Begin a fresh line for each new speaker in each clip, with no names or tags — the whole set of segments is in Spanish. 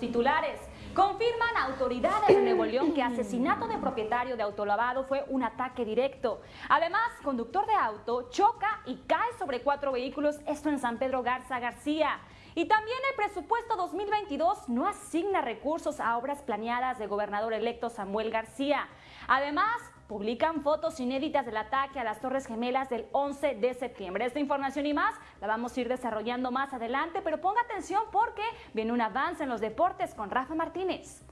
titulares. Confirman autoridades de Nuevo León que asesinato de propietario de autolavado fue un ataque directo. Además, conductor de auto choca y cae sobre cuatro vehículos, esto en San Pedro Garza García. Y también el presupuesto 2022 no asigna recursos a obras planeadas de gobernador electo Samuel García. Además, publican fotos inéditas del ataque a las Torres Gemelas del 11 de septiembre. Esta información y más la vamos a ir desarrollando más adelante, pero ponga atención porque viene un avance en los deportes con Rafa Martínez.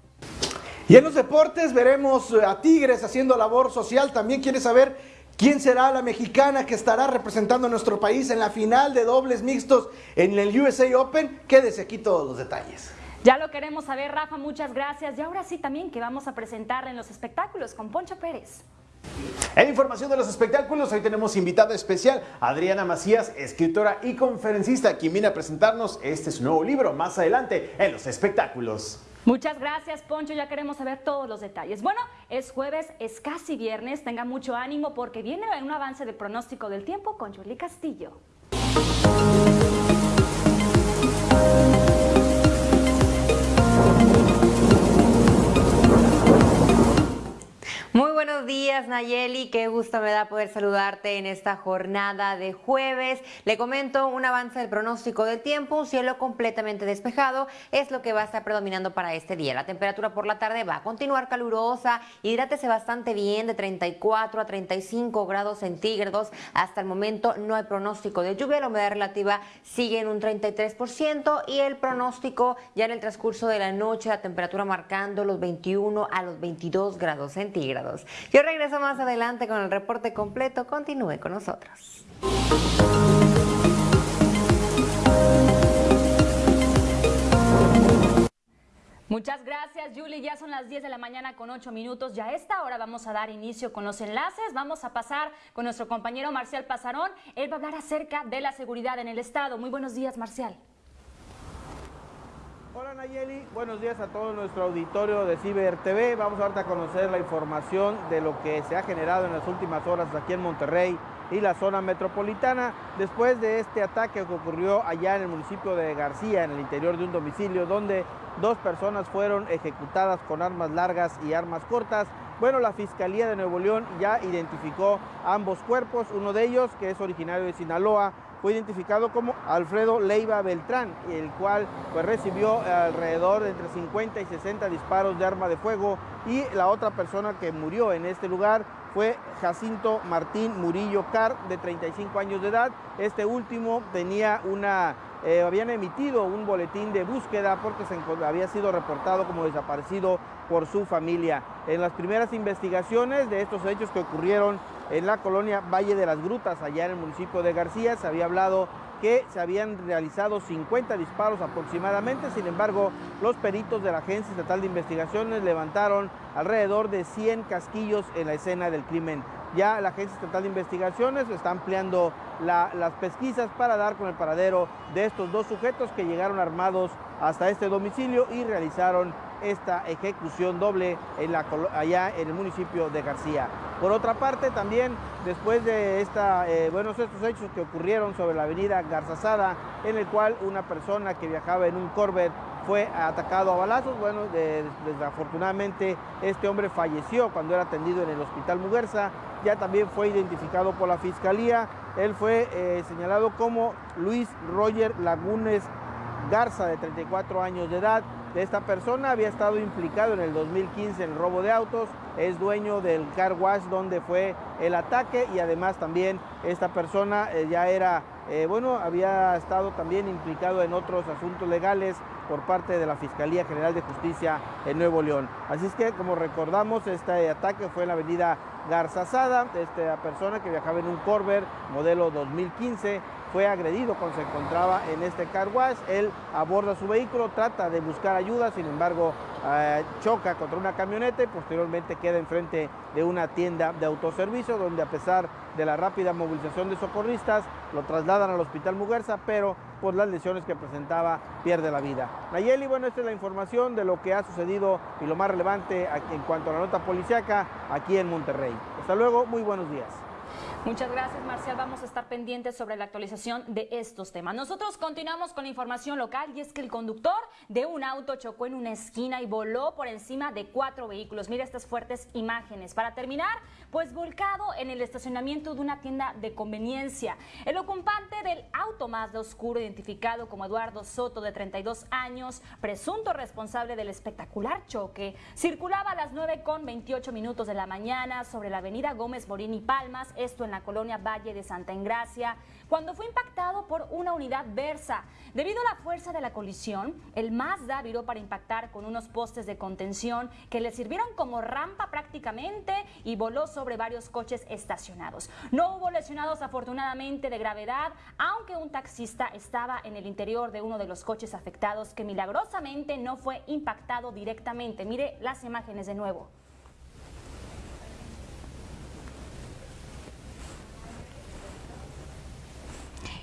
Y en los deportes veremos a Tigres haciendo labor social. También quiere saber quién será la mexicana que estará representando a nuestro país en la final de dobles mixtos en el USA Open. Quédese aquí todos los detalles.
Ya lo queremos saber, Rafa, muchas gracias. Y ahora sí también que vamos a presentar en los espectáculos con Poncho Pérez.
En información de los espectáculos, hoy tenemos invitada especial Adriana Macías, escritora y conferencista, quien viene a presentarnos este su nuevo libro más adelante en los espectáculos.
Muchas gracias, Poncho. Ya queremos saber todos los detalles. Bueno, es jueves, es casi viernes. Tenga mucho ánimo porque viene un avance del pronóstico del tiempo con Julie Castillo.
Muy buenos días Nayeli, qué gusto me da poder saludarte en esta jornada de jueves. Le comento un avance del pronóstico del tiempo, un cielo completamente despejado es lo que va a estar predominando para este día. La temperatura por la tarde va a continuar calurosa, hidrátese bastante bien de 34 a 35 grados centígrados. Hasta el momento no hay pronóstico de lluvia, la humedad relativa sigue en un 33% y el pronóstico ya en el transcurso de la noche, la temperatura marcando los 21 a los 22 grados centígrados. Yo regreso más adelante con el reporte completo. Continúe con nosotros.
Muchas gracias, Julie. Ya son las 10 de la mañana con 8 minutos. Ya a esta hora vamos a dar inicio con los enlaces. Vamos a pasar con nuestro compañero Marcial Pasarón. Él va a hablar acerca de la seguridad en el Estado. Muy buenos días, Marcial.
Hola Nayeli, buenos días a todo nuestro auditorio de Ciber TV. Vamos ahorita a conocer la información de lo que se ha generado en las últimas horas aquí en Monterrey y la zona metropolitana después de este ataque que ocurrió allá en el municipio de García, en el interior de un domicilio donde dos personas fueron ejecutadas con armas largas y armas cortas. Bueno, la Fiscalía de Nuevo León ya identificó ambos cuerpos, uno de ellos que es originario de Sinaloa, fue identificado como Alfredo Leiva Beltrán, el cual pues, recibió alrededor de entre 50 y 60 disparos de arma de fuego y la otra persona que murió en este lugar fue Jacinto Martín Murillo Car, de 35 años de edad. Este último tenía una eh, habían emitido un boletín de búsqueda porque se había sido reportado como desaparecido por su familia. En las primeras investigaciones de estos hechos que ocurrieron en la colonia Valle de las Grutas, allá en el municipio de García, se había hablado que se habían realizado 50 disparos aproximadamente, sin embargo, los peritos de la Agencia Estatal de Investigaciones levantaron alrededor de 100 casquillos en la escena del crimen. Ya la Agencia Estatal de Investigaciones está ampliando las pesquisas para dar con el paradero de estos dos sujetos que llegaron armados hasta este domicilio y realizaron esta ejecución doble en la, allá en el municipio de García. Por otra parte, también después de esta, eh, estos hechos que ocurrieron sobre la avenida Garzazada, en el cual una persona que viajaba en un Corvette fue atacado a balazos. Bueno, desafortunadamente este hombre falleció cuando era atendido en el hospital Muguerza. Ya también fue identificado por la fiscalía. Él fue eh, señalado como Luis Roger Lagunes Garza, de 34 años de edad. Esta persona había estado implicado en el 2015 en el robo de autos, es dueño del car wash donde fue el ataque y además también esta persona eh, ya era, eh, bueno, había estado también implicado en otros asuntos legales por parte de la Fiscalía General de Justicia en Nuevo León. Así es que, como recordamos, este ataque fue en la avenida Garzazada, esta persona que viajaba en un Corver modelo 2015 fue agredido cuando se encontraba en este car wash. Él aborda su vehículo, trata de buscar ayuda, sin embargo eh, choca contra una camioneta y posteriormente queda enfrente de una tienda de autoservicio donde a pesar de la rápida movilización de socorristas lo trasladan al hospital Muguerza, pero por las lesiones que presentaba pierde la vida. Nayeli, bueno, esta es la información de lo que ha sucedido y lo más relevante en cuanto a la nota policiaca aquí en Monterrey. Hasta luego, muy buenos días.
Muchas gracias, Marcial. Vamos a estar pendientes sobre la actualización de estos temas. Nosotros continuamos con la información local y es que el conductor de un auto chocó en una esquina y voló por encima de cuatro vehículos. Mira estas fuertes imágenes. Para terminar, pues volcado en el estacionamiento de una tienda de conveniencia. El ocupante del auto más de oscuro, identificado como Eduardo Soto, de 32 años, presunto responsable del espectacular choque, circulaba a las 9 con 28 minutos de la mañana sobre la avenida Gómez Morín y Palmas, esto en la colonia Valle de Santa Engracia, cuando fue impactado por una unidad Versa. Debido a la fuerza de la colisión, el Mazda viró para impactar con unos postes de contención que le sirvieron como rampa prácticamente y voló sobre varios coches estacionados. No hubo lesionados afortunadamente de gravedad, aunque un taxista estaba en el interior de uno de los coches afectados que milagrosamente no fue impactado directamente. Mire las imágenes de nuevo.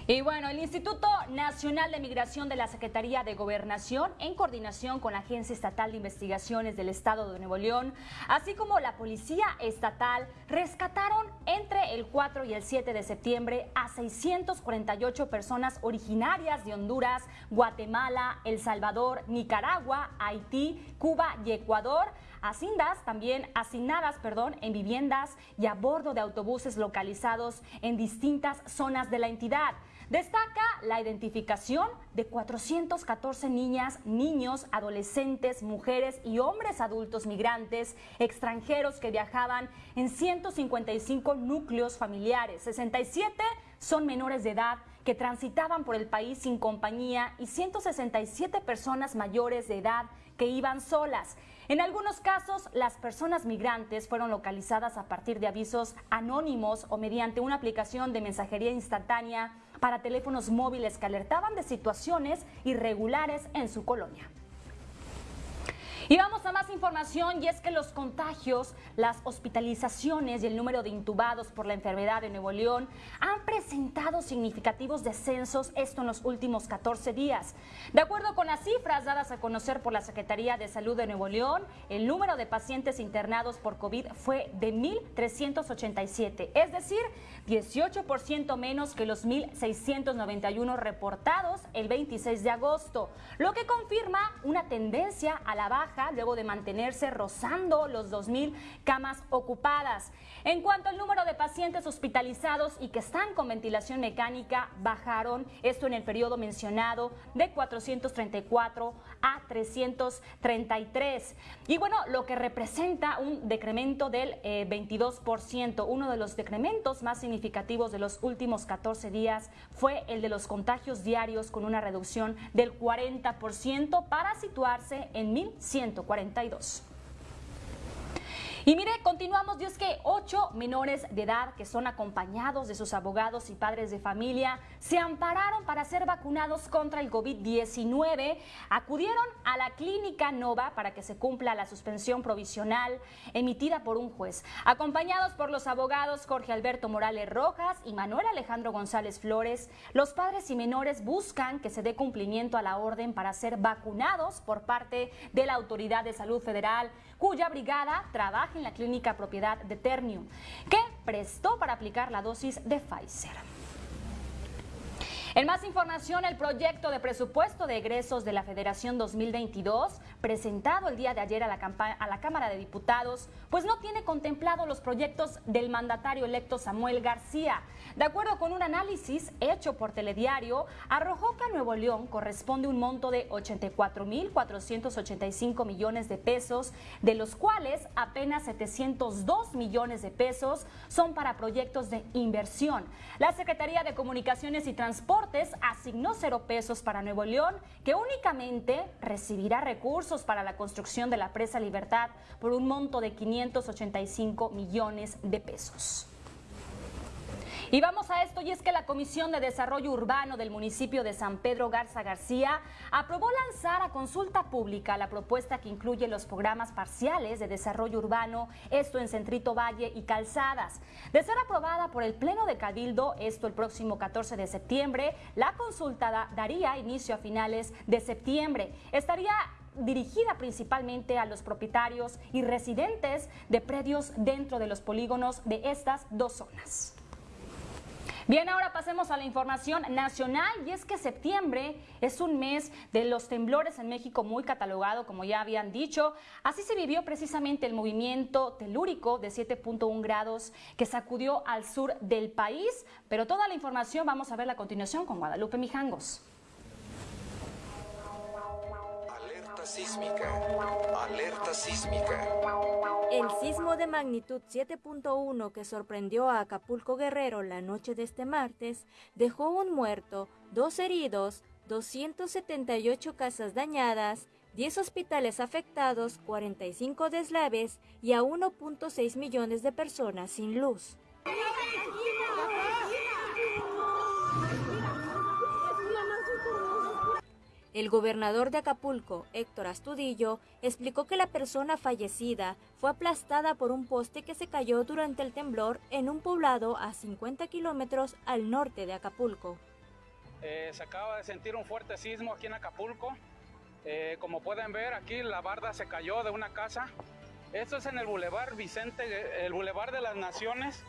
Y bueno, el Instituto Nacional de Migración de la Secretaría de Gobernación, en coordinación con la Agencia Estatal de Investigaciones del Estado de Nuevo León, así como la Policía Estatal, rescataron entre el 4 y el 7 de septiembre a 648 personas originarias de Honduras, Guatemala, El Salvador, Nicaragua, Haití, Cuba y Ecuador hacindas también asignadas, perdón, en viviendas y a bordo de autobuses localizados en distintas zonas de la entidad. Destaca la identificación de 414 niñas, niños, adolescentes, mujeres y hombres adultos migrantes extranjeros que viajaban en 155 núcleos familiares. 67 son menores de edad que transitaban por el país sin compañía y 167 personas mayores de edad que iban solas. En algunos casos, las personas migrantes fueron localizadas a partir de avisos anónimos o mediante una aplicación de mensajería instantánea para teléfonos móviles que alertaban de situaciones irregulares en su colonia. Y vamos a más información y es que los contagios, las hospitalizaciones y el número de intubados por la enfermedad de Nuevo León han presentado significativos descensos, esto en los últimos 14 días. De acuerdo con las cifras dadas a conocer por la Secretaría de Salud de Nuevo León, el número de pacientes internados por COVID fue de 1.387, es decir, 18% menos que los 1.691 reportados el 26 de agosto, lo que confirma una tendencia a la baja luego de mantenerse rozando los 2.000 camas ocupadas. En cuanto al número de pacientes hospitalizados y que están con ventilación mecánica, bajaron, esto en el periodo mencionado, de 434 a 333. Y bueno, lo que representa un decremento del 22%. Eh, Uno de los decrementos más significativos de los últimos 14 días fue el de los contagios diarios con una reducción del 40% para situarse en 1.100 142. Y mire, continuamos, es que ocho menores de edad que son acompañados de sus abogados y padres de familia se ampararon para ser vacunados contra el COVID-19. Acudieron a la clínica Nova para que se cumpla la suspensión provisional emitida por un juez. Acompañados por los abogados Jorge Alberto Morales Rojas y Manuel Alejandro González Flores, los padres y menores buscan que se dé cumplimiento a la orden para ser vacunados por parte de la Autoridad de Salud Federal, cuya brigada trabaja en la clínica propiedad de Ternium, que prestó para aplicar la dosis de Pfizer. En más información, el proyecto de presupuesto de egresos de la Federación 2022, presentado el día de ayer a la, Cámara de Diputados, pues no tiene contemplado los proyectos del mandatario electo Samuel García. De acuerdo con un análisis hecho por Telediario, arrojó que a Nuevo León corresponde un monto de 84.485 millones de pesos, de los cuales apenas 702 millones de pesos son para proyectos de inversión. La Secretaría de Comunicaciones y Transporte asignó cero pesos para Nuevo León, que únicamente recibirá recursos para la construcción de la presa Libertad por un monto de 585 millones de pesos. Y vamos a esto, y es que la Comisión de Desarrollo Urbano del municipio de San Pedro Garza García aprobó lanzar a consulta pública la propuesta que incluye los programas parciales de desarrollo urbano, esto en Centrito Valle y Calzadas. De ser aprobada por el Pleno de Cabildo, esto el próximo 14 de septiembre, la consulta daría inicio a finales de septiembre. Estaría dirigida principalmente a los propietarios y residentes de predios dentro de los polígonos de estas dos zonas. Bien, ahora pasemos a la información nacional y es que septiembre es un mes de los temblores en México muy catalogado, como ya habían dicho. Así se vivió precisamente el movimiento telúrico de 7.1 grados que sacudió al sur del país, pero toda la información vamos a ver a continuación con Guadalupe Mijangos.
Sísmica. Alerta sísmica.
El sismo de magnitud 7.1 que sorprendió a Acapulco Guerrero la noche de este martes dejó un muerto, dos heridos, 278 casas dañadas, 10 hospitales afectados, 45 deslaves y a 1.6 millones de personas sin luz. El gobernador de Acapulco, Héctor Astudillo, explicó que la persona fallecida fue aplastada por un poste que se cayó durante el temblor en un poblado a 50 kilómetros al norte de Acapulco.
Eh, se acaba de sentir un fuerte sismo aquí en Acapulco. Eh, como pueden ver, aquí la barda se cayó de una casa. Esto es en el Boulevard Vicente, el Boulevard de las Naciones,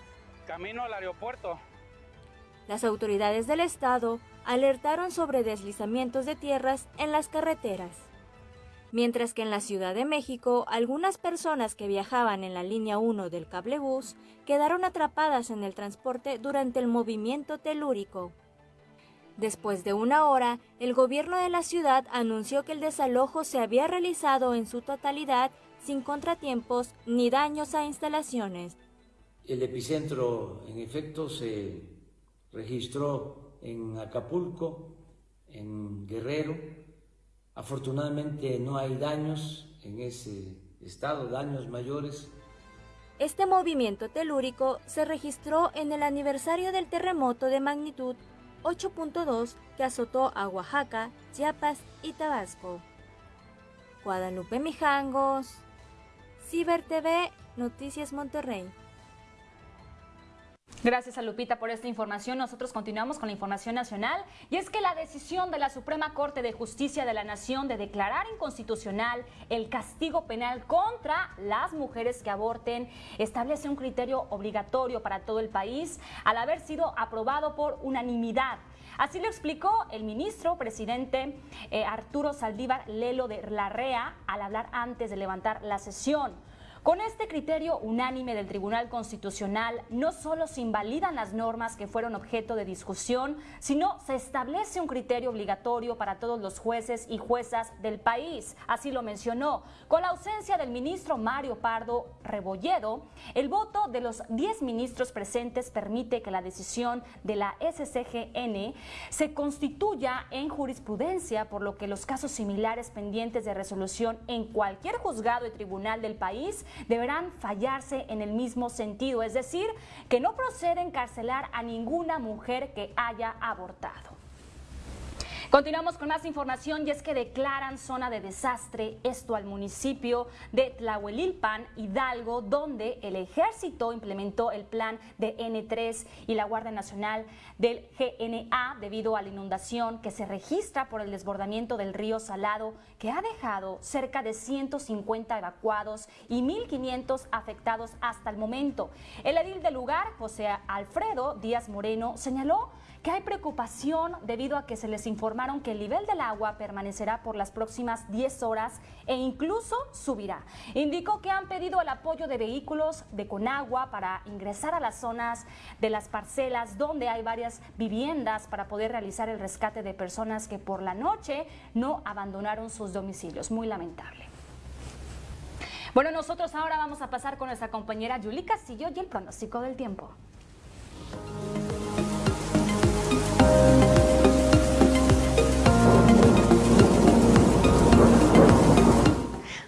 camino al aeropuerto.
Las autoridades del estado alertaron sobre deslizamientos de tierras en las carreteras. Mientras que en la Ciudad de México, algunas personas que viajaban en la línea 1 del cablebús quedaron atrapadas en el transporte durante el movimiento telúrico. Después de una hora, el gobierno de la ciudad anunció que el desalojo se había realizado en su totalidad sin contratiempos ni daños a instalaciones.
El epicentro, en efecto, se registró en Acapulco, en Guerrero. Afortunadamente no hay daños en ese estado, daños mayores.
Este movimiento telúrico se registró en el aniversario del terremoto de magnitud 8.2 que azotó a Oaxaca, Chiapas y Tabasco. Guadalupe Mijangos, Ciber TV, Noticias Monterrey.
Gracias a Lupita por esta información. Nosotros continuamos con la información nacional y es que la decisión de la Suprema Corte de Justicia de la Nación de declarar inconstitucional el castigo penal contra las mujeres que aborten establece un criterio obligatorio para todo el país al haber sido aprobado por unanimidad. Así lo explicó el ministro presidente eh, Arturo Saldívar Lelo de Larrea al hablar antes de levantar la sesión. Con este criterio unánime del Tribunal Constitucional, no solo se invalidan las normas que fueron objeto de discusión, sino se establece un criterio obligatorio para todos los jueces y juezas del país. Así lo mencionó. Con la ausencia del ministro Mario Pardo Rebolledo, el voto de los 10 ministros presentes permite que la decisión de la SCGN se constituya en jurisprudencia, por lo que los casos similares pendientes de resolución en cualquier juzgado y tribunal del país deberán fallarse en el mismo sentido, es decir, que no procede encarcelar a ninguna mujer que haya abortado. Continuamos con más información y es que declaran zona de desastre esto al municipio de Tlahuelilpan, Hidalgo, donde el ejército implementó el plan de N3 y la Guardia Nacional del GNA debido a la inundación que se registra por el desbordamiento del río Salado que ha dejado cerca de 150 evacuados y 1.500 afectados hasta el momento. El edil del lugar, José Alfredo Díaz Moreno, señaló que hay preocupación debido a que se les informaron que el nivel del agua permanecerá por las próximas 10 horas e incluso subirá. Indicó que han pedido el apoyo de vehículos de Conagua para ingresar a las zonas de las parcelas donde hay varias viviendas para poder realizar el rescate de personas que por la noche no abandonaron sus domicilios. Muy lamentable. Bueno, nosotros ahora vamos a pasar con nuestra compañera Julie Castillo y el pronóstico del tiempo. Bye.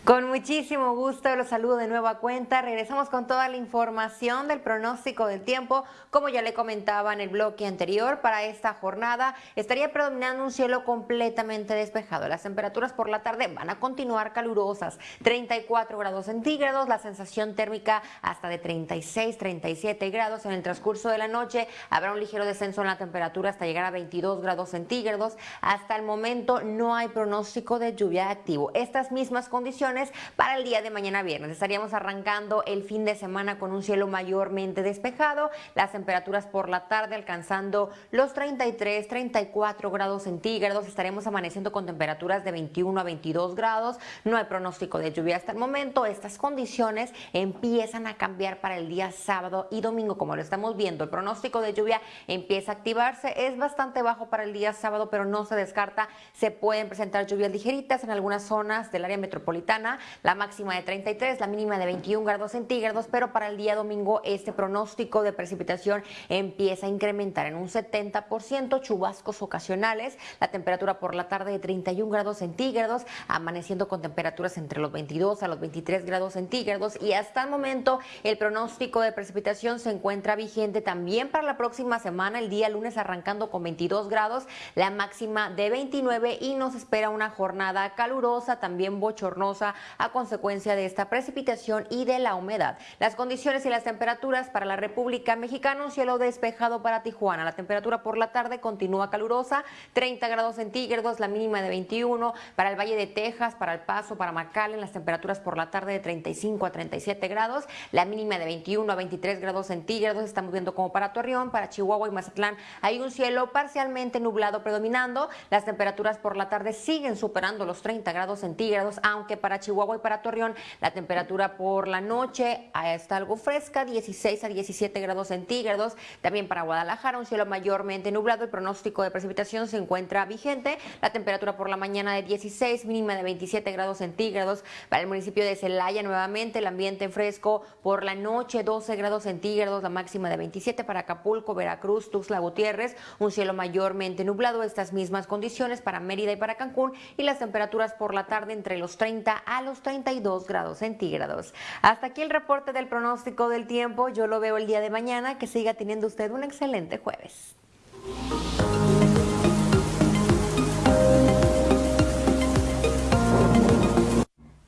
Con muchísimo gusto los saludo de nuevo a cuenta. Regresamos con toda la información del pronóstico del tiempo. Como ya le comentaba en el bloque anterior, para esta jornada estaría predominando un cielo completamente despejado. Las temperaturas por la tarde van a continuar calurosas. 34 grados centígrados, la sensación térmica hasta de 36, 37 grados. En el transcurso de la noche habrá un ligero descenso en la temperatura hasta llegar a 22 grados centígrados. Hasta el momento no hay pronóstico de lluvia activo. Estas mismas condiciones para el día de mañana viernes. Estaríamos arrancando el fin de semana con un cielo mayormente despejado, las temperaturas por la tarde alcanzando los 33, 34 grados centígrados, estaremos amaneciendo con temperaturas de 21 a 22 grados, no hay pronóstico de lluvia hasta el momento, estas condiciones empiezan a cambiar para el día sábado y domingo, como lo estamos viendo, el pronóstico de lluvia empieza a activarse, es bastante bajo para el día sábado, pero no se descarta, se pueden presentar lluvias ligeritas en algunas zonas del área metropolitana, la máxima de 33, la mínima de 21 grados centígrados, pero para el día domingo este pronóstico de precipitación empieza a incrementar en un 70%, chubascos ocasionales, la temperatura por la tarde de 31 grados centígrados, amaneciendo con temperaturas entre los 22 a los 23 grados centígrados y hasta el momento el pronóstico de precipitación se encuentra vigente también para la próxima semana, el día lunes arrancando con 22 grados, la máxima de 29 y nos espera una jornada calurosa, también bochornosa a consecuencia de esta precipitación y de la humedad. Las condiciones y las temperaturas para la República Mexicana, un cielo despejado para Tijuana. La temperatura por la tarde continúa calurosa, 30 grados centígrados, la mínima de 21. Para el Valle de Texas, para El Paso, para McAllen, las temperaturas por la tarde de 35 a 37 grados, la mínima de 21 a 23 grados centígrados. Estamos viendo como para Torreón, para Chihuahua y Mazatlán hay un cielo parcialmente nublado predominando. Las temperaturas por la tarde siguen superando los 30 grados centígrados, aunque para Chihuahua y para Torreón la temperatura por la noche está algo fresca, 16 a 17 grados centígrados. También para Guadalajara un cielo mayormente nublado. El pronóstico de precipitación se encuentra vigente. La temperatura por la mañana de 16, mínima de 27 grados centígrados. Para el municipio de Celaya nuevamente el ambiente fresco por la noche 12 grados centígrados, la máxima de 27 para Acapulco, Veracruz, Tuxtla Gutiérrez, un cielo mayormente nublado. Estas mismas condiciones para Mérida y para Cancún y las temperaturas por la tarde entre los 30 a los 32 grados centígrados. Hasta aquí el reporte del pronóstico del tiempo. Yo lo veo el día de mañana. Que siga teniendo usted un excelente jueves.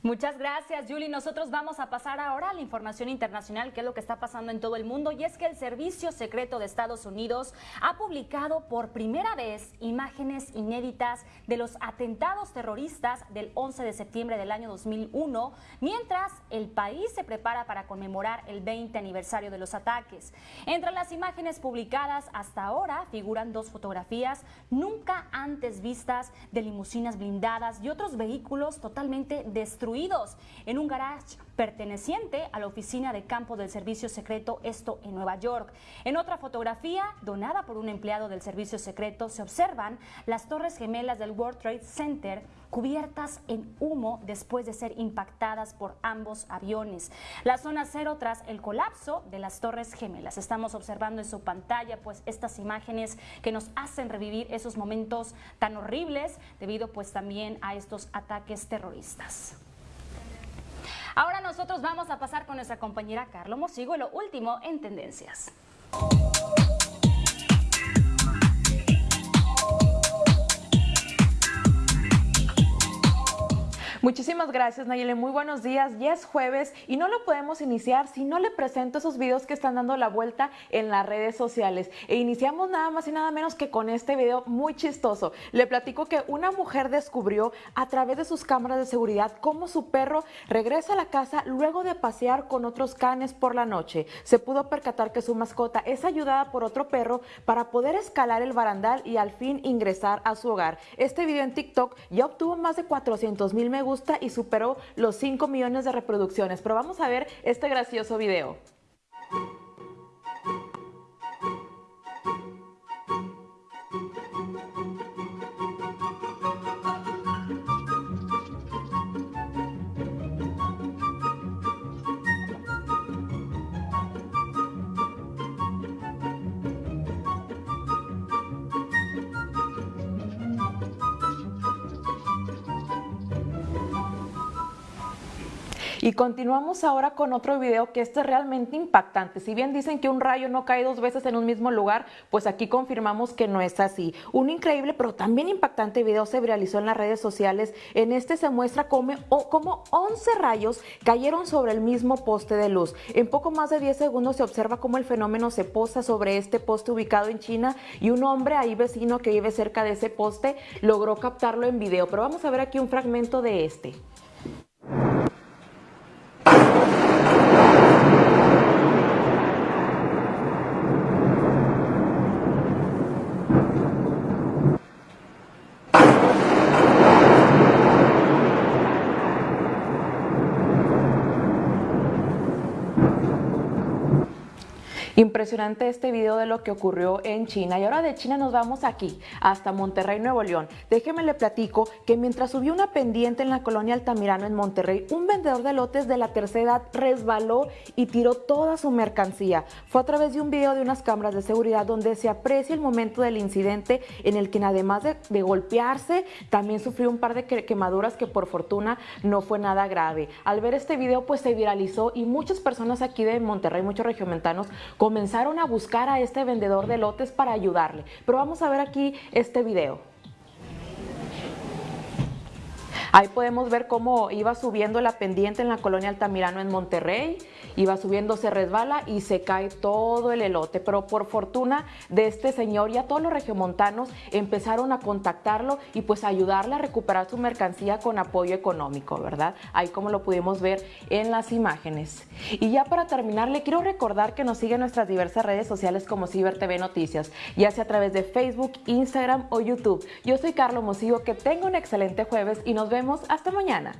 Muchas gracias, Julie. Nosotros vamos a pasar ahora a la información internacional, que es lo que está pasando en todo el mundo, y es que el Servicio Secreto de Estados Unidos ha publicado por primera vez imágenes inéditas de los atentados terroristas del 11 de septiembre del año 2001, mientras el país se prepara para conmemorar el 20 aniversario de los ataques. Entre las imágenes publicadas hasta ahora figuran dos fotografías nunca antes vistas de limusinas blindadas y otros vehículos totalmente destruidos en un garage perteneciente a la oficina de campo del servicio secreto, esto en Nueva York. En otra fotografía, donada por un empleado del servicio secreto, se observan las torres gemelas del World Trade Center cubiertas en humo después de ser impactadas por ambos aviones. La zona cero tras el colapso de las torres gemelas. Estamos observando en su pantalla pues estas imágenes que nos hacen revivir esos momentos tan horribles debido pues también a estos ataques terroristas. Ahora nosotros vamos a pasar con nuestra compañera Carlo Mosigo y lo último en tendencias.
Muchísimas gracias Nayeli, muy buenos días. Ya es jueves y no lo podemos iniciar si no le presento esos videos que están dando la vuelta en las redes sociales. E iniciamos nada más y nada menos que con este video muy chistoso. Le platico que una mujer descubrió a través de sus cámaras de seguridad cómo su perro regresa a la casa luego de pasear con otros canes por la noche. Se pudo percatar que su mascota es ayudada por otro perro para poder escalar el barandal y al fin ingresar a su hogar. Este video en TikTok ya obtuvo más de 400 mil me gusta y superó los 5 millones de reproducciones. Pero vamos a ver este gracioso video. Continuamos ahora con otro video que este es realmente impactante. Si bien dicen que un rayo no cae dos veces en un mismo lugar, pues aquí confirmamos que no es así. Un increíble pero también impactante video se viralizó en las redes sociales. En este se muestra cómo, cómo 11 rayos cayeron sobre el mismo poste de luz. En poco más de 10 segundos se observa cómo el fenómeno se posa sobre este poste ubicado en China y un hombre ahí vecino que vive cerca de ese poste logró captarlo en video. Pero vamos a ver aquí un fragmento de este. Impresionante este video de lo que ocurrió en China. Y ahora de China nos vamos aquí, hasta Monterrey, Nuevo León. Déjeme le platico que mientras subió una pendiente en la colonia Altamirano en Monterrey, un vendedor de lotes de la tercera edad resbaló y tiró toda su mercancía. Fue a través de un video de unas cámaras de seguridad donde se aprecia el momento del incidente en el que además de, golpearse, también sufrió un par de quemaduras que por fortuna no fue nada grave. Al ver este video pues se viralizó y muchas personas aquí de Monterrey, muchos regiomontanos, comenzaron a buscar a este vendedor de lotes para ayudarle. Pero vamos a ver aquí este video. Ahí podemos ver cómo iba subiendo la pendiente en la colonia Altamirano en Monterrey iba subiendo, se resbala y se cae todo el elote. Pero por fortuna de este señor, ya todos los regiomontanos empezaron a contactarlo y pues ayudarle a recuperar su mercancía con apoyo económico, ¿verdad? Ahí como lo pudimos ver en las imágenes. Y ya para terminar, le quiero recordar que nos sigue en nuestras diversas redes sociales como Ciber TV Noticias, ya sea a través de Facebook, Instagram o YouTube. Yo soy Carlos Mosigo, que tenga un excelente jueves y nos vemos hasta mañana.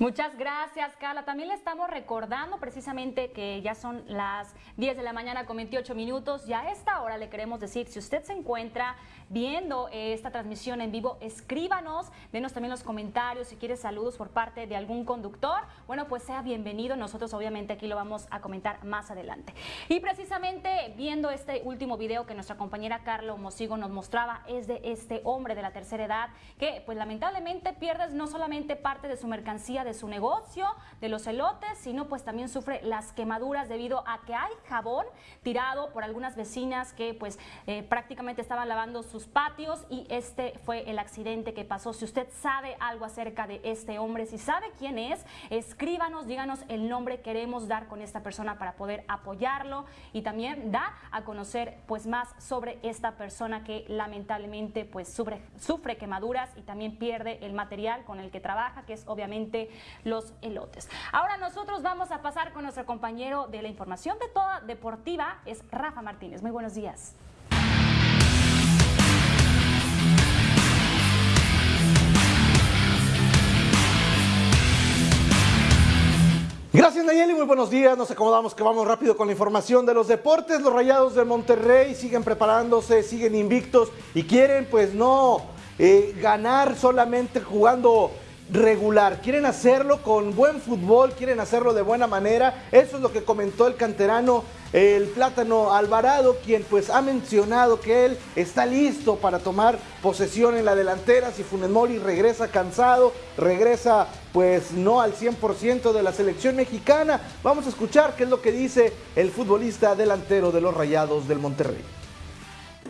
Muchas gracias, Carla. También le estamos recordando precisamente que ya son las 10 de la mañana con 28 minutos. Ya a esta hora le queremos decir, si usted se encuentra viendo esta transmisión en vivo, escríbanos, denos también los comentarios si quiere saludos por parte de algún conductor. Bueno, pues sea bienvenido. Nosotros obviamente aquí lo vamos a comentar más adelante. Y precisamente viendo este último video que nuestra compañera Carla Mosigo nos mostraba, es de este hombre de la tercera edad que pues lamentablemente pierde no solamente parte de su mercancía, de su negocio, de los elotes, sino pues también sufre las quemaduras debido a que hay jabón tirado por algunas vecinas que pues eh, prácticamente estaban lavando sus patios y este fue el accidente que pasó. Si usted sabe algo acerca de este hombre, si sabe quién es, escríbanos, díganos el nombre queremos dar con esta persona para poder apoyarlo y también da a conocer pues más sobre esta persona que lamentablemente pues sufre quemaduras y también pierde el material con el que trabaja, que es obviamente los elotes. Ahora nosotros vamos a pasar con nuestro compañero de la información de toda deportiva, es Rafa Martínez. Muy buenos días.
Gracias Nayeli, muy buenos días. Nos acomodamos que vamos rápido con la información de los deportes. Los Rayados de Monterrey siguen preparándose, siguen invictos y quieren pues no eh, ganar solamente jugando regular, quieren hacerlo con buen fútbol, quieren hacerlo de buena manera. Eso es lo que comentó el canterano, el Plátano Alvarado, quien pues ha mencionado que él está listo para tomar posesión en la delantera. Si Funes regresa cansado, regresa pues no al 100% de la selección mexicana. Vamos a escuchar qué es lo que dice el futbolista delantero de los Rayados del Monterrey.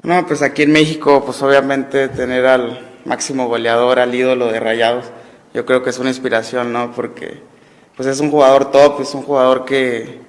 No, pues aquí en México, pues obviamente tener al máximo goleador, al ídolo de Rayados, yo creo que es una inspiración, ¿no? Porque pues es un jugador top, es un jugador que,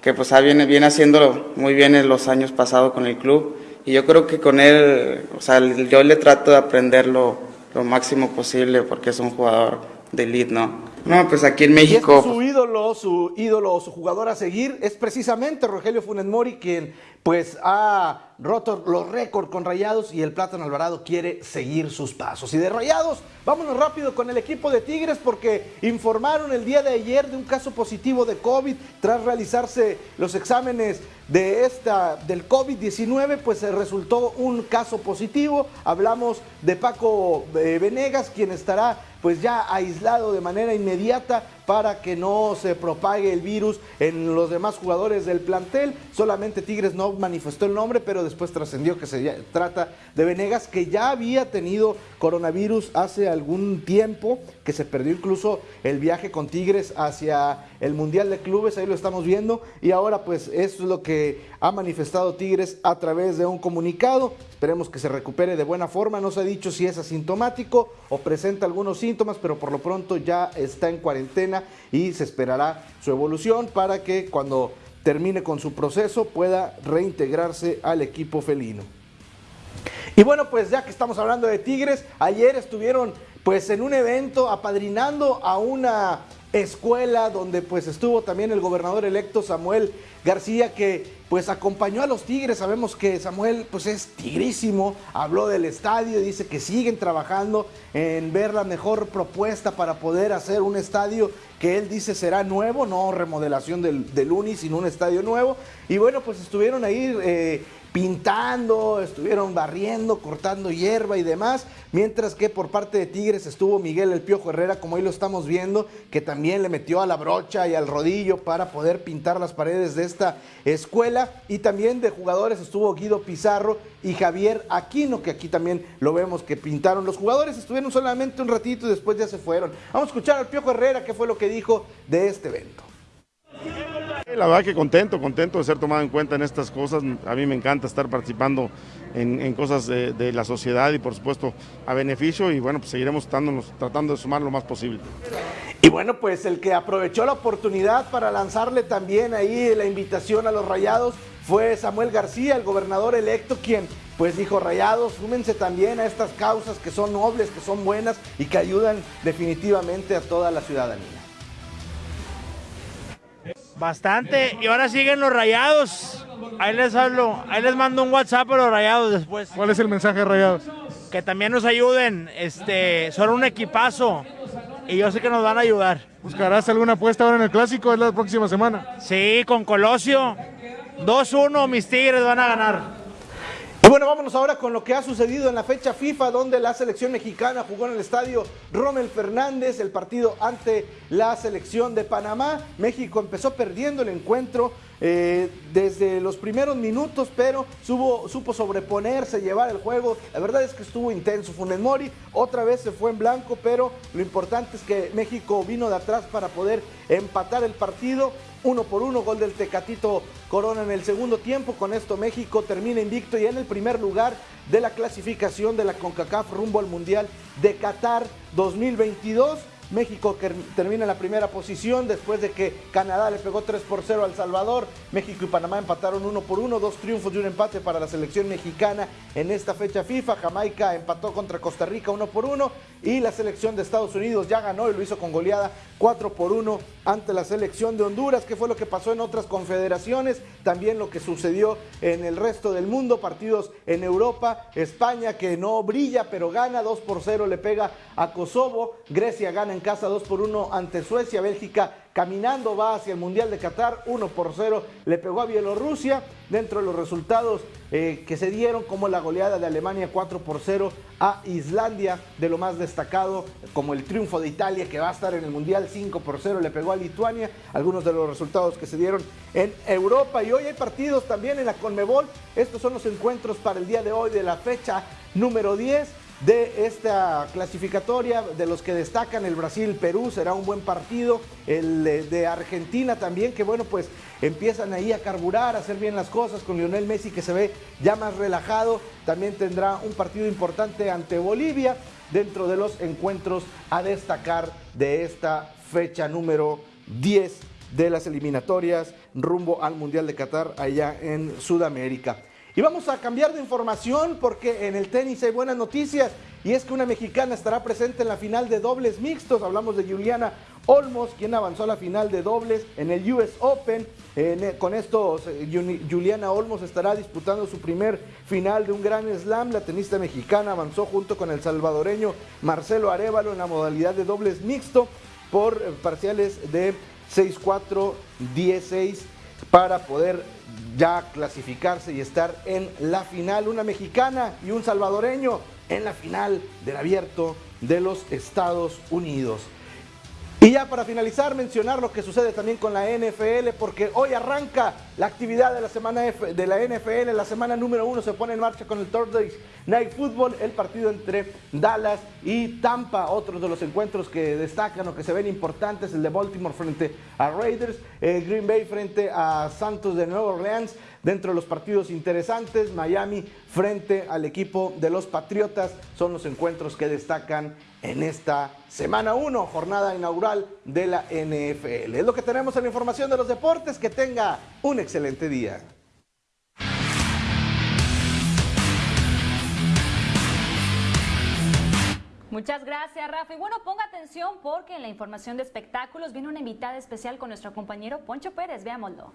que pues viene, viene haciéndolo muy bien en los años pasados con el club y yo creo que con él, o sea, yo le trato de aprender lo, máximo posible porque es un jugador de elite, ¿no? No, pues aquí en México.
su ídolo, su ídolo, su jugador a seguir es precisamente Rogelio Funes Mori, quien pues ha roto los récords con Rayados y el Plátano Alvarado quiere seguir sus pasos. Y de Rayados, vámonos rápido con el equipo de Tigres porque informaron el día de ayer de un caso positivo de COVID tras realizarse los exámenes de esta del COVID-19, pues se resultó un caso positivo. Hablamos de Paco eh, Venegas, quien estará pues ya aislado de manera inmediata para que no se propague el virus en los demás jugadores del plantel. Solamente Tigres no manifestó el nombre, pero después trascendió que se trata de Venegas, que ya había tenido coronavirus hace algún tiempo, que se perdió incluso el viaje con Tigres hacia el Mundial de Clubes, ahí lo estamos viendo, y ahora pues eso es lo que ha manifestado Tigres a través de un comunicado. Esperemos que se recupere de buena forma, no se ha dicho si es asintomático o presenta algunos síntomas, pero por lo pronto ya está en cuarentena y se esperará su evolución para que cuando termine con su proceso pueda reintegrarse al equipo felino. Y bueno, pues ya que estamos hablando de Tigres, ayer estuvieron pues en un evento apadrinando a una escuela donde pues estuvo también el gobernador electo Samuel García que pues acompañó a los Tigres. Sabemos que Samuel pues es tigrísimo, habló del estadio, dice que siguen trabajando en ver la mejor propuesta para poder hacer un estadio que él dice será nuevo, no remodelación del, del Uni, sino un estadio nuevo. Y bueno, pues estuvieron ahí eh, pintando, estuvieron barriendo, cortando hierba y demás, mientras que por parte de Tigres estuvo Miguel El Piojo Herrera, como ahí lo estamos viendo, que también le metió a la brocha y al rodillo para poder pintar las paredes de esta escuela, y también de jugadores estuvo Guido Pizarro y Javier Aquino, que aquí también lo vemos que pintaron. Los jugadores estuvieron solamente un ratito y después ya se fueron. Vamos a escuchar al Piojo Herrera, qué fue lo que dijo de este evento.
La verdad que contento, contento de ser tomado en cuenta en estas cosas. A mí me encanta estar participando en, cosas de, la sociedad y por supuesto a beneficio y bueno, pues seguiremos tratando de sumar lo más posible.
Y bueno, pues el que aprovechó la oportunidad para lanzarle también ahí la invitación a los rayados fue Samuel García, el gobernador electo, quien pues dijo, rayados, súmense también a estas causas que son nobles, que son buenas y que ayudan definitivamente a toda la ciudadanía.
Bastante. Y ahora siguen los rayados. Ahí les hablo. Ahí les mando un WhatsApp a los rayados después.
¿Cuál es el mensaje de rayados?
Que también nos ayuden. Este, son un equipazo. Y yo sé que nos van a ayudar.
¿Buscarás alguna apuesta ahora en el clásico? Es la próxima semana.
Sí, con Colosio. 2-1, mis Tigres van a ganar.
Y bueno, vámonos ahora con lo que ha sucedido en la fecha FIFA, donde la selección mexicana jugó en el estadio Rommel Fernández, el partido ante la selección de Panamá. México empezó perdiendo el encuentro eh, desde los primeros minutos, pero supo sobreponerse, llevar el juego. La verdad es que estuvo intenso. Funes Mori otra vez se fue en blanco, pero lo importante es que México vino de atrás para poder empatar el partido uno por uno, gol del Tecatito Corona en el segundo tiempo. Con esto México termina invicto y en el primer lugar de la clasificación de la CONCACAF rumbo al Mundial de Qatar 2022. México termina en la primera posición después de que Canadá le pegó 3 por 0 al Salvador. México y Panamá empataron 1 por 1, dos triunfos y un empate para la selección mexicana en esta fecha FIFA. Jamaica empató contra Costa Rica 1 por 1 y la selección de Estados Unidos ya ganó y lo hizo con goleada 4 por 1 ante la selección de Honduras. ¿Qué fue lo que pasó en otras confederaciones? También lo que sucedió en el resto del mundo, partidos en Europa, España que no brilla pero gana 2 por 0 le pega a Kosovo, Grecia gana en casa 2 por 1 ante Suecia, Bélgica caminando va hacia el Mundial de Qatar, 1 por 0 le pegó a Bielorrusia, dentro de los resultados eh, que se dieron como la goleada de Alemania 4 por 0 a Islandia, de lo más destacado como el triunfo de Italia que va a estar en el Mundial 5 por 0 le pegó a Lituania, algunos de los resultados que se dieron en Europa. Y hoy hay partidos también en la Conmebol, estos son los encuentros para el día de hoy de la fecha número 10 de esta clasificatoria, de los que destacan el Brasil-Perú, será un buen partido, el de Argentina también, que bueno, pues empiezan ahí a carburar, a hacer bien las cosas con Lionel Messi que se ve ya más relajado, también tendrá un partido importante ante Bolivia dentro de los encuentros a destacar de esta fecha número 10 de las eliminatorias rumbo al Mundial de Qatar allá en Sudamérica. Y vamos a cambiar de información porque en el tenis hay buenas noticias y es que una mexicana estará presente en la final de dobles mixtos. Hablamos de Juliana Olmos, quien avanzó a la final de dobles en el US Open. con esto, Juliana Olmos estará disputando su primer final de un gran slam. La tenista mexicana avanzó junto con el salvadoreño Marcelo Arevalo en la modalidad de dobles mixto por parciales de 6-4, 10-6 para poder ya clasificarse y estar en la final. Una mexicana y un salvadoreño en la final del abierto de los Estados Unidos. Y ya para finalizar, mencionar lo que sucede también con la NFL, porque hoy arranca la actividad de la semana de la NFL. La semana número uno se pone en marcha con el Thursday Night Football, el partido entre Dallas y Tampa. Otros de los encuentros que destacan o que se ven importantes, el de Baltimore frente a Raiders, Green Bay frente a Santos de Nueva Orleans. Dentro de los partidos interesantes, Miami frente al equipo de los Patriotas son los encuentros que destacan en esta semana 1, jornada inaugural de la NFL. Es lo que tenemos en la información de los deportes. Que tenga un excelente día.
Muchas gracias, Rafa. Y bueno, ponga atención porque en la información de espectáculos viene una invitada especial con nuestro compañero Poncho Pérez. Veámoslo.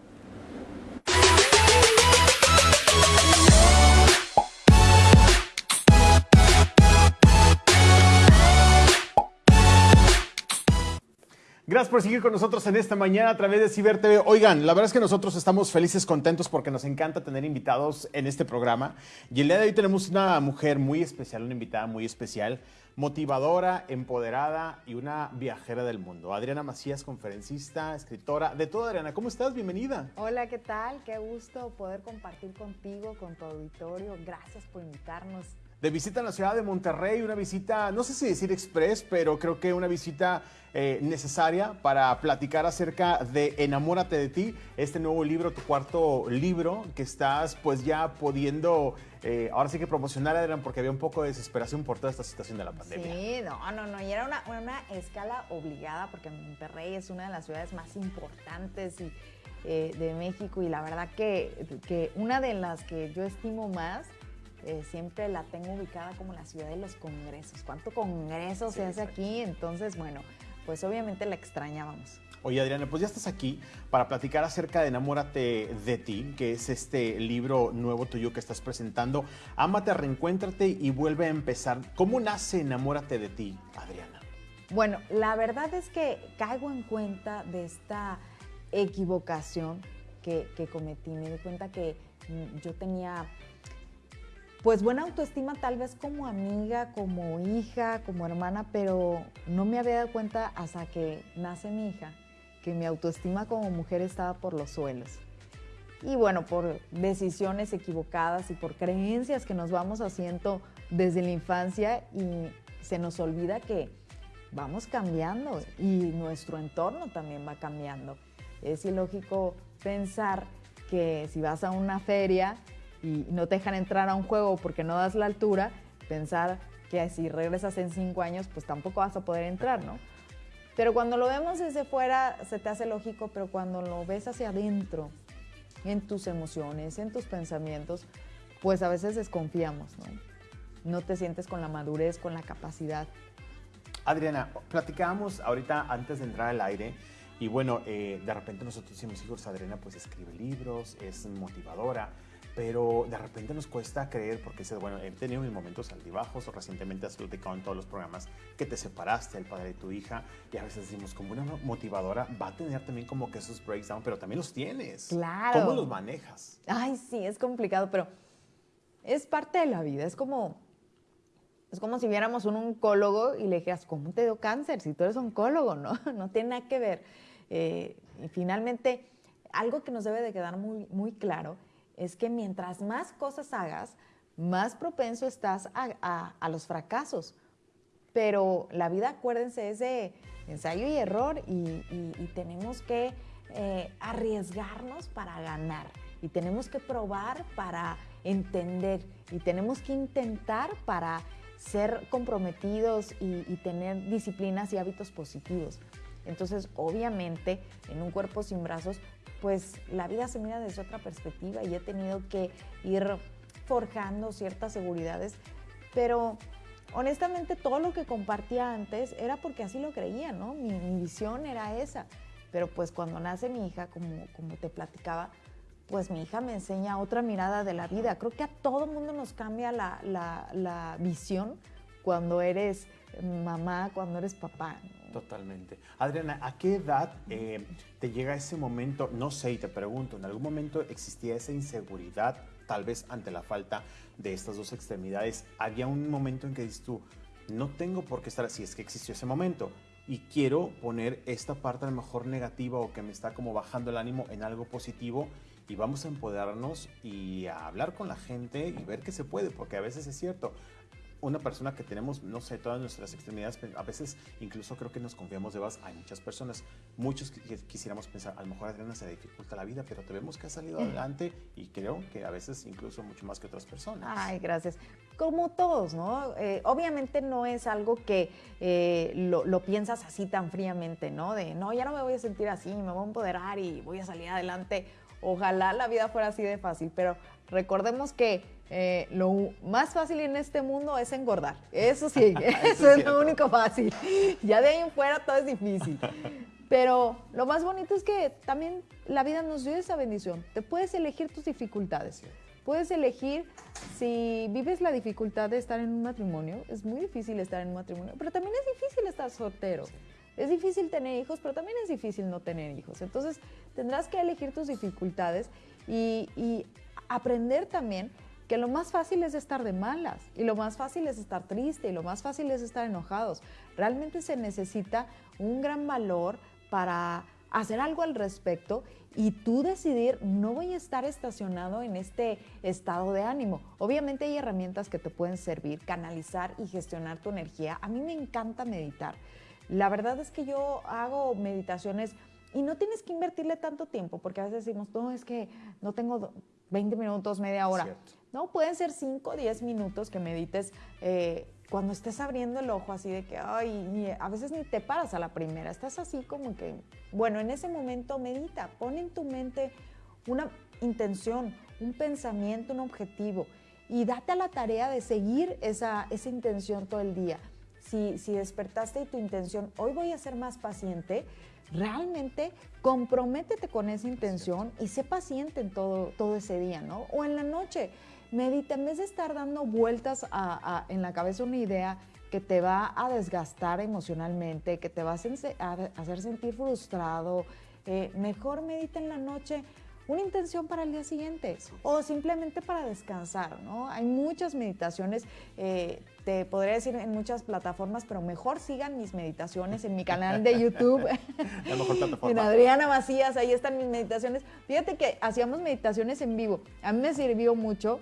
Gracias por seguir con nosotros en esta mañana a través de Ciber TV. Oigan, la verdad es que nosotros estamos felices, contentos porque nos encanta tener invitados en este programa. Y el día de hoy tenemos una mujer muy especial, una invitada muy especial, motivadora, empoderada y una viajera del mundo. Adriana Macías, conferencista, escritora, de todo Adriana. ¿Cómo estás? Bienvenida.
Hola, ¿qué tal? Qué gusto poder compartir contigo, con tu auditorio. Gracias por invitarnos
de visita en la ciudad de Monterrey, una visita, no sé si decir express, pero creo que una visita eh, necesaria para platicar acerca de Enamórate de ti, este nuevo libro, tu cuarto libro, que estás pues ya pudiendo, eh, ahora sí que promocionar, Adrián, porque había un poco de desesperación por toda esta situación de la pandemia.
Sí, no, no, no, y era una, una escala obligada, porque Monterrey es una de las ciudades más importantes y, eh, de México y la verdad que, que una de las que yo estimo más eh, siempre la tengo ubicada como la ciudad de los congresos. ¿Cuánto congreso se hace aquí? Entonces, bueno, pues obviamente la extrañábamos.
Oye, Adriana, pues ya estás aquí para platicar acerca de Enamórate de ti, que es este libro nuevo tuyo que estás presentando. Ámate, reencuéntrate y vuelve a empezar. ¿Cómo nace Enamórate de ti, Adriana?
Bueno, la verdad es que caigo en cuenta de esta equivocación que, que cometí. Me di cuenta que mm, yo tenía pues buena autoestima tal vez como amiga, como hija, como hermana, pero no me había dado cuenta hasta que nace mi hija que mi autoestima como mujer estaba por los suelos. Y bueno, por decisiones equivocadas y por creencias que nos vamos haciendo desde la infancia y se nos olvida que vamos cambiando y nuestro entorno también va cambiando. Es ilógico pensar que si vas a una feria y no te dejan entrar a un juego porque no das la altura, pensar que si regresas en cinco años, pues tampoco vas a poder entrar, ¿no? Pero cuando lo vemos desde fuera se te hace lógico, pero cuando lo ves hacia adentro, en tus emociones, en tus pensamientos, pues a veces desconfiamos, ¿no? No te sientes con la madurez, con la capacidad.
Adriana, platicábamos ahorita antes de entrar al aire y bueno, eh, de repente nosotros decimos, hijos, Adriana pues escribe libros, es motivadora, pero de repente nos cuesta creer porque bueno, he tenido mis momentos altibajos, o recientemente has platicado en todos los programas que te separaste del padre de tu hija y a veces decimos como una motivadora va a tener también como que esos breakdowns, pero también los tienes.
Claro.
¿Cómo los manejas?
Ay, sí, es complicado, pero es parte de la vida, es como... Es como si viéramos un oncólogo y le dijeras, ¿cómo te dio cáncer? Si tú eres oncólogo, ¿no? No tiene nada que ver. Eh, y finalmente, algo que nos debe de quedar muy, muy claro es que mientras más cosas hagas, más propenso estás a, los fracasos. Pero la vida, acuérdense, es de ensayo y error y, tenemos que eh, arriesgarnos para ganar y tenemos que probar para entender y tenemos que intentar para ser comprometidos y, y tener disciplinas y hábitos positivos. Entonces, obviamente, en un cuerpo sin brazos pues la vida se mira desde otra perspectiva y he tenido que ir forjando ciertas seguridades, pero honestamente todo lo que compartía antes era porque así lo creía, ¿no? Mi, visión era esa, pero pues cuando nace mi hija, como, como te platicaba, pues mi hija me enseña otra mirada de la vida. Creo que a todo mundo nos cambia la, la visión cuando eres mamá, cuando eres papá.
Totalmente. Adriana, ¿a qué edad eh, te llega ese momento? No sé, y te pregunto, ¿en algún momento existía esa inseguridad, tal vez ante la falta de estas dos extremidades? ¿Había un momento en que dices tú, no tengo por qué estar así, es que existió ese momento? Y quiero poner esta parte a lo mejor negativa o que me está como bajando el ánimo en algo positivo y vamos a empoderarnos y a hablar con la gente y ver qué se puede, porque a veces es cierto, una persona que tenemos, no sé, todas nuestras extremidades, a veces incluso creo que nos confiamos de más. Hay muchas personas, muchos que quisiéramos pensar, a lo mejor Adriana se dificulta la vida, pero te vemos que ha salido adelante y creo que a veces incluso mucho más que otras personas.
Ay, gracias. Como todos, ¿no? Eh, obviamente no es algo que eh, lo, lo, piensas así tan fríamente, ¿no? De, no, ya no me voy a sentir así, me voy a empoderar y voy a salir adelante Ojalá la vida fuera así de fácil, pero recordemos que eh, lo más fácil en este mundo es engordar. Eso sí, eso es lo único fácil. Ya de ahí en fuera todo es difícil. Pero lo más bonito es que también la vida nos dio esa bendición. Te puedes elegir tus dificultades. Puedes elegir si vives la dificultad de estar en un matrimonio. Es muy difícil estar en un matrimonio, pero también es difícil estar soltero. Es difícil tener hijos, pero también es difícil no tener hijos. Entonces tendrás que elegir tus dificultades y, y aprender también que lo más fácil es estar de malas y lo más fácil es estar triste y lo más fácil es estar enojados. Realmente se necesita un gran valor para hacer algo al respecto y tú decidir, no voy a estar estacionado en este estado de ánimo. Obviamente hay herramientas que te pueden servir, canalizar y gestionar tu energía. A mí me encanta meditar. La verdad es que yo hago meditaciones y no tienes que invertirle tanto tiempo, porque a veces decimos, no, es que no tengo 20 minutos, media hora. No, pueden ser 5 o 10 minutos que medites eh, cuando estés abriendo el ojo así de que, ay, a veces ni te paras a la primera, estás así como que, bueno, en ese momento medita, pon en tu mente una intención, un pensamiento, un objetivo y date a la tarea de seguir esa, esa intención todo el día. Si, si despertaste y tu intención, hoy voy a ser más paciente, realmente comprométete con esa intención y sé paciente en todo, todo ese día, ¿no? O en la noche, medita, en vez de estar dando vueltas en la cabeza una idea que te va a desgastar emocionalmente, que te va a hacer sentir frustrado, eh, mejor medita en la noche una intención para el día siguiente o simplemente para descansar, ¿no? Hay muchas meditaciones, eh, te podría decir en muchas plataformas, pero mejor sigan mis meditaciones en mi canal de YouTube.
La mejor plataforma.
En Adriana Macías, ahí están mis meditaciones. Fíjate que hacíamos meditaciones en vivo. A mí me sirvió mucho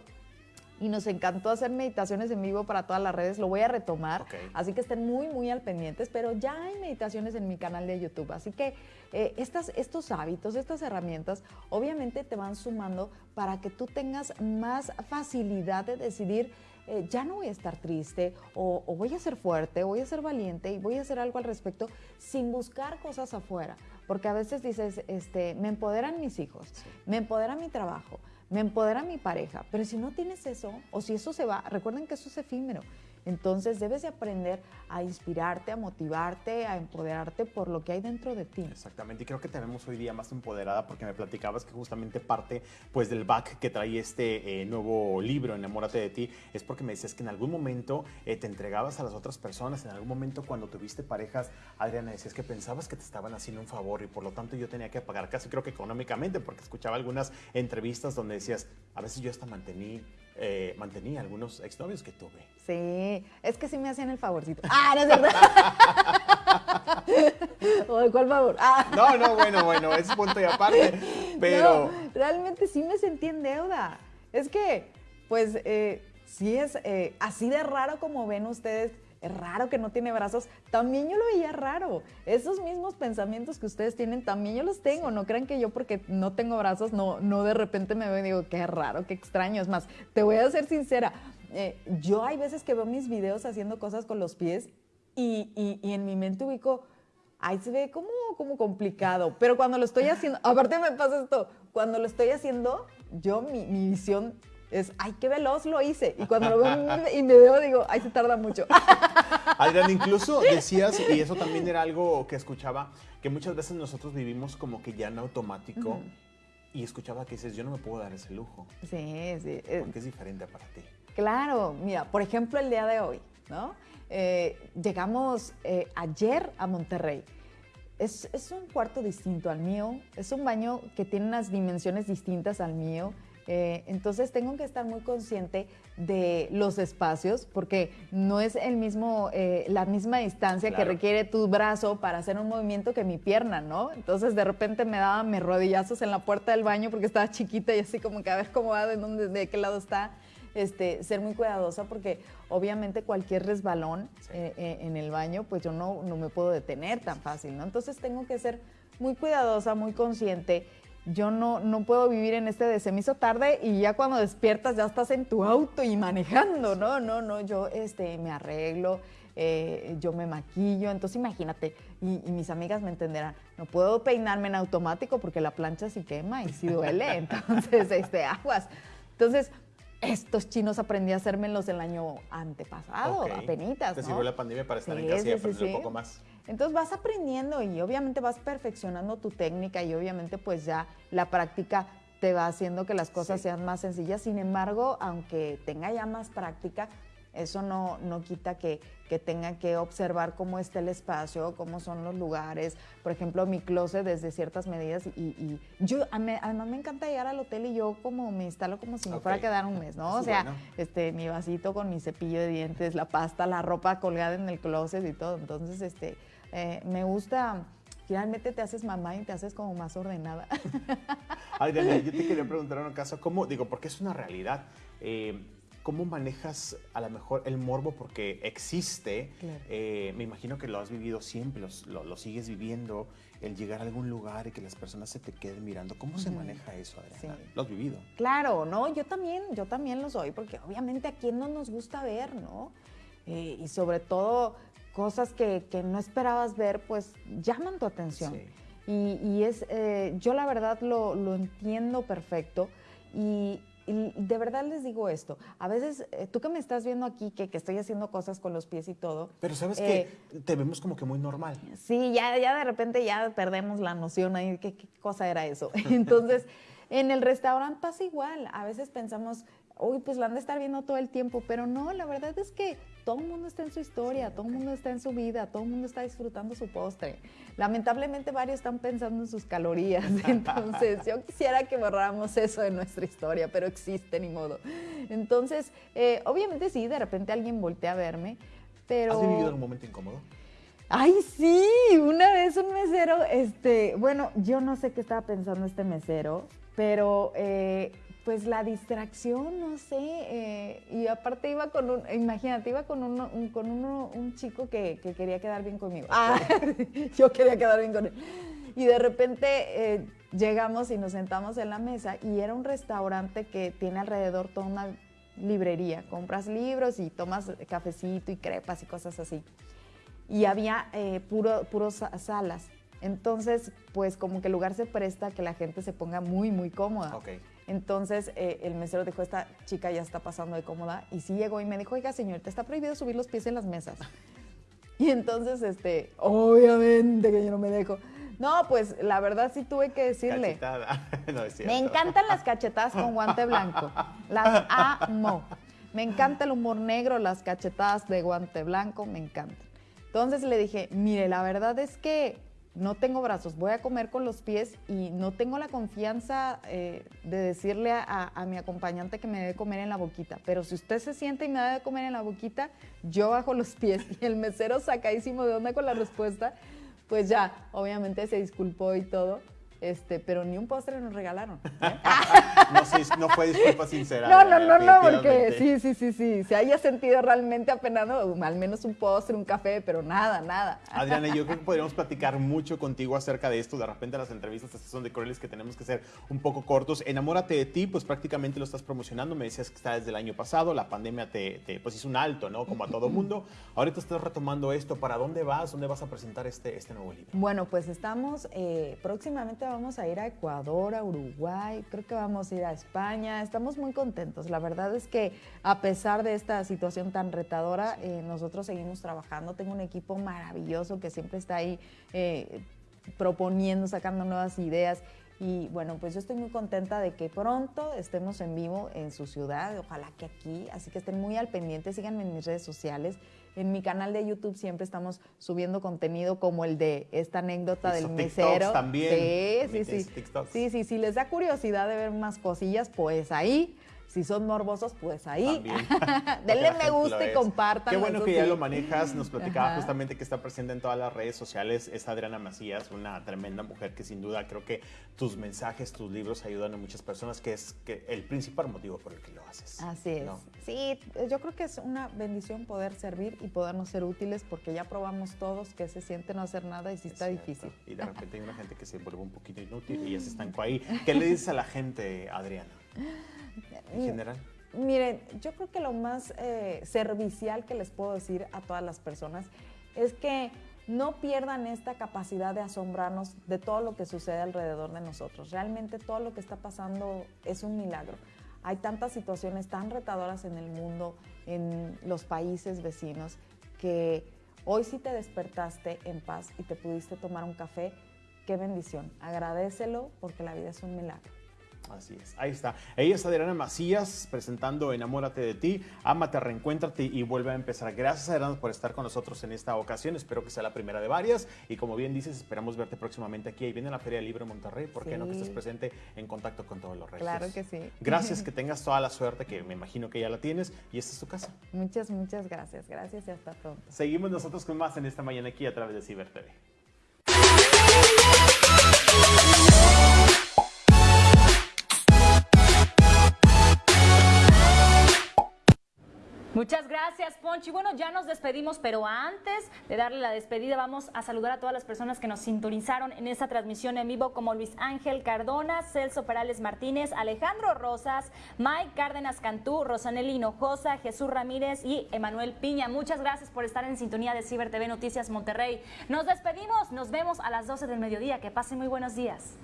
y nos encantó hacer meditaciones en vivo para todas las redes. Lo voy a retomar, así que estén muy, muy al pendientes, pero ya hay meditaciones en mi canal de YouTube. Así que eh, estas, estos hábitos, estas herramientas, obviamente te van sumando para que tú tengas más facilidad de decidir. Eh, ya no voy a estar triste o, voy a ser fuerte, voy a ser valiente y voy a hacer algo al respecto sin buscar cosas afuera. Porque a veces dices, este, me empoderan mis hijos, me empodera mi trabajo, me empodera mi pareja, pero si no tienes eso, o si eso se va, recuerden que eso es efímero. Entonces debes de aprender a inspirarte, a motivarte, a empoderarte por lo que hay dentro de ti.
Exactamente, y creo que te vemos hoy día más empoderada porque me platicabas que justamente parte pues del back que trae este eh, nuevo libro, Enamórate de ti, es porque me decías que en algún momento eh, te entregabas a las otras personas, en algún momento cuando tuviste parejas, Adriana, decías que pensabas que te estaban haciendo un favor y por lo tanto yo tenía que pagar casi creo que económicamente porque escuchaba algunas entrevistas donde decías, a veces yo hasta mantení eh, mantenía algunos exnovios que tuve.
Sí, es que sí me hacían el favorcito. Ah, no es verdad. ¿Cuál favor? Ah.
No, no, bueno, bueno, es punto y aparte. Pero.
realmente sí me sentí en deuda. Es que, pues, eh, sí es eh, así de raro como ven ustedes es raro que no tiene brazos, también yo lo veía raro. Esos mismos pensamientos que ustedes tienen, también yo los tengo. No crean que yo porque no tengo brazos, no, no de repente me veo y digo, qué raro, qué extraño. Es más, te voy a ser sincera, eh, yo hay veces que veo mis videos haciendo cosas con los pies y, y, en mi mente ubico, ahí se ve como, como complicado, pero cuando lo estoy haciendo, aparte me pasa esto, cuando lo estoy haciendo, yo mi, mi visión es, ay, qué veloz lo hice. Y cuando lo veo y me veo, digo, ay, se tarda mucho.
Adrián, incluso decías, y eso también era algo que escuchaba, que muchas veces nosotros vivimos como que ya en automático. Y escuchaba que dices, yo no me puedo dar ese lujo.
Sí, sí.
Eh, Porque es diferente para ti.
Claro, mira, por ejemplo, el día de hoy, ¿no? Eh, llegamos eh, ayer a Monterrey. Es, es, un cuarto distinto al mío, es un baño que tiene unas dimensiones distintas al mío. Eh, entonces tengo que estar muy consciente de los espacios porque no es el mismo, eh, la misma distancia que requiere tu brazo para hacer un movimiento que mi pierna, ¿no? Entonces de repente me daba mis rodillazos en la puerta del baño porque estaba chiquita y así como que a ver cómo va, de dónde, de qué lado está. Este, ser muy cuidadosa porque obviamente cualquier resbalón eh, en el baño, pues yo no, no me puedo detener tan fácil, ¿no? Entonces tengo que ser muy cuidadosa, muy consciente yo no, no puedo vivir en este de tarde y ya cuando despiertas ya estás en tu auto y manejando, no, no, no, yo este, me arreglo, eh, yo me maquillo, entonces imagínate, y, y mis amigas me entenderán, no puedo peinarme en automático porque la plancha sí quema y sí duele, entonces, este, aguas. Entonces, estos chinos aprendí a hacérmelos el año antepasado,
Ok.
apenitas,
Te
¿no?
sirvió la pandemia para estar en casa y
sí,
aprender
sí.
un poco más.
Entonces vas aprendiendo y obviamente vas perfeccionando tu técnica y obviamente pues ya la práctica te va haciendo que las cosas sean más sencillas. Sin embargo, aunque tenga ya más práctica, eso no, no quita que, que tenga que observar cómo está el espacio, cómo son los lugares. Por ejemplo, mi closet desde ciertas medidas y, y yo, a me- además me encanta llegar al hotel y yo como me instalo como si me fuera a quedar un mes, ¿no? O sea,
bueno.
este, mi vasito con mi cepillo de dientes, la pasta, la ropa colgada en el closet y todo. Entonces, este, eh, me gusta, finalmente te haces mamá y te haces como más ordenada.
Adriana, yo te quería preguntar un caso, ¿cómo, digo, porque es una realidad, eh, ¿cómo manejas a lo mejor el morbo? Porque existe,
Claro.
eh, me imagino que lo has vivido siempre, los- lo, lo sigues viviendo, el llegar a algún lugar y que las personas se te queden mirando. ¿Cómo se maneja eso, Adriana?
Sí.
Lo has vivido.
Claro, ¿no? Yo también, yo también lo soy, porque obviamente a quién no nos gusta ver, ¿no? Eh, y sobre todo cosas que, que no esperabas ver, pues llaman tu atención. Y, y es, eh, yo la verdad lo, lo entiendo perfecto y, y de verdad les digo esto, a veces eh, tú que me estás viendo aquí, que, que estoy haciendo cosas con los pies y todo,
Pero sabes
eh,
que te vemos como que muy normal.
Sí, ya, ya de repente ya perdemos la noción ahí, ¿qué, qué cosa era eso? Entonces, en el restaurante pasa igual, a veces pensamos, uy, pues la han de estar viendo todo el tiempo, pero no, la verdad es que todo el mundo está en su historia, todo el mundo está en su vida, todo el mundo está disfrutando su postre. Lamentablemente varios están pensando en sus calorías, entonces yo quisiera que borráramos eso de nuestra historia, pero existe, ni modo. Entonces, eh, obviamente sí, de repente alguien voltea a verme, pero...
¿Has vivido algún momento incómodo?
Ay, sí, una vez un mesero, este, bueno, yo no sé qué estaba pensando este mesero, pero eh, pues la distracción, no sé, eh, y aparte iba con un, imagínate, iba con, uno- un, con uno- un chico que, que quería quedar bien conmigo. Ah, yo quería quedar bien con él. Y de repente eh, llegamos y nos sentamos en la mesa y era un restaurante que tiene alrededor toda una librería. Compras libros y tomas cafecito y crepas y cosas así y había eh, puro, puros sa- salas. Entonces, pues como que el lugar se presta a que la gente se ponga muy, muy cómoda.
Ok.
Entonces, eh, el mesero dijo, esta chica ya está pasando de cómoda. Y sí llegó y me dijo, oiga, señorita, está prohibido subir los pies en las mesas. Y entonces, este, obviamente que yo no me dejo. No, pues la verdad sí tuve que decirle.
Cachetada. no es cierto.
Me encantan las cachetadas con guante blanco. Las amo. Me encanta el humor negro, las cachetadas de guante blanco, me encantan. Entonces le dije, mire, la verdad es que no tengo brazos, voy a comer con los pies y no tengo la confianza eh, de decirle a, a- a mi acompañante que me debe comer en la boquita. Pero si usted se siente y me debe comer en la boquita, yo bajo los pies. Y el mesero sacadísimo de onda con la respuesta, pues ya, obviamente se disculpó y todo. Este, pero ni un postre nos regalaron.
No, sí, no fue disculpa sincera.
No, no, no, no, porque sí, sí, sí, sí, se haya sentido realmente apenado, al menos un postre, un café, pero nada, nada.
Adriana, yo creo que podríamos platicar mucho contigo acerca de esto. De repente las entrevistas son de crueles que tenemos que ser un poco cortos. Enamórate de ti, pues prácticamente lo estás promocionando. Me decías que está desde el año pasado. La pandemia te, te, pues hizo un alto, ¿no? Como a todo mundo. Ahorita estás retomando esto. ¿Para dónde vas? ¿Dónde vas a presentar este, este nuevo libro?
Bueno, pues estamos, eh, próximamente vamos a ir a Ecuador, a Uruguay, creo que vamos a ir a España, estamos muy contentos. La verdad es que a pesar de esta situación tan retadora, eh, nosotros seguimos trabajando. Tengo un equipo maravilloso que siempre está ahí eh, proponiendo, sacando nuevas ideas. Y bueno, pues yo estoy muy contenta de que pronto estemos en vivo en su ciudad, ojalá que aquí, así que estén muy al pendiente, síganme en mis redes sociales. En mi canal de YouTube siempre estamos subiendo contenido como el de esta anécdota del
TikToks
mesero.
también.
Sí,
También
sí, sí.
TikToks.
Sí, sí, si les da curiosidad de ver más cosillas, pues ahí. Si son morbosos, pues ahí.
También.
Denle me gusta y compartan.
Qué bueno que ya lo manejas. Nos platicaba
Ajá.
justamente que está presente en todas las redes sociales. Es Adriana Macías, una tremenda mujer que sin duda creo que tus mensajes, tus libros ayudan a muchas personas, que es que el principal motivo por el que lo haces.
Así es.
¿no?
Sí, yo creo que es una bendición poder servir y podernos ser útiles porque ya probamos todos que se siente no hacer nada y sí está difícil.
Y de repente hay una gente que se vuelve un poquito inútil y ya se estancó ahí. ¿Qué le dices a la gente, Adriana? En general.
Miren, yo creo que lo más eh, servicial que les puedo decir a todas las personas es que no pierdan esta capacidad de asombrarnos de todo lo que sucede alrededor de nosotros. Realmente todo lo que está pasando es un milagro. Hay tantas situaciones tan retadoras en el mundo, en los países vecinos, que hoy sí te despertaste en paz y te pudiste tomar un café. Qué bendición. Agradecelo porque la vida es un milagro.
Así es, ahí está. Ella es Adriana Macías presentando Enamórate de ti, Ámate, Reencuéntrate y vuelve a empezar. Gracias Adriana por estar con nosotros en esta ocasión. Espero que sea la primera de varias. Y como bien dices, esperamos verte próximamente aquí. Ahí viene la Feria Libre Monterrey. ¿Por qué no que estés presente en contacto con todos los regios?
Claro que sí.
Gracias, que tengas toda la suerte que me imagino que ya la tienes. Y esta es tu casa.
Muchas, muchas gracias. Gracias y hasta pronto.
Seguimos nosotros con más en esta mañana aquí a través de Ciber TV.
Muchas gracias, Ponchi. Bueno, ya nos despedimos, pero antes de darle la despedida, vamos a saludar a todas las personas que nos sintonizaron en esta transmisión en vivo, como Luis Ángel Cardona, Celso Perales Martínez, Alejandro Rosas, Mike Cárdenas Cantú, Rosaneli Hinojosa, Jesús Ramírez y Emanuel Piña. Muchas gracias por estar en sintonía de Ciber TV Noticias Monterrey. Nos despedimos, nos vemos a las 12 del mediodía. Que pasen muy buenos días.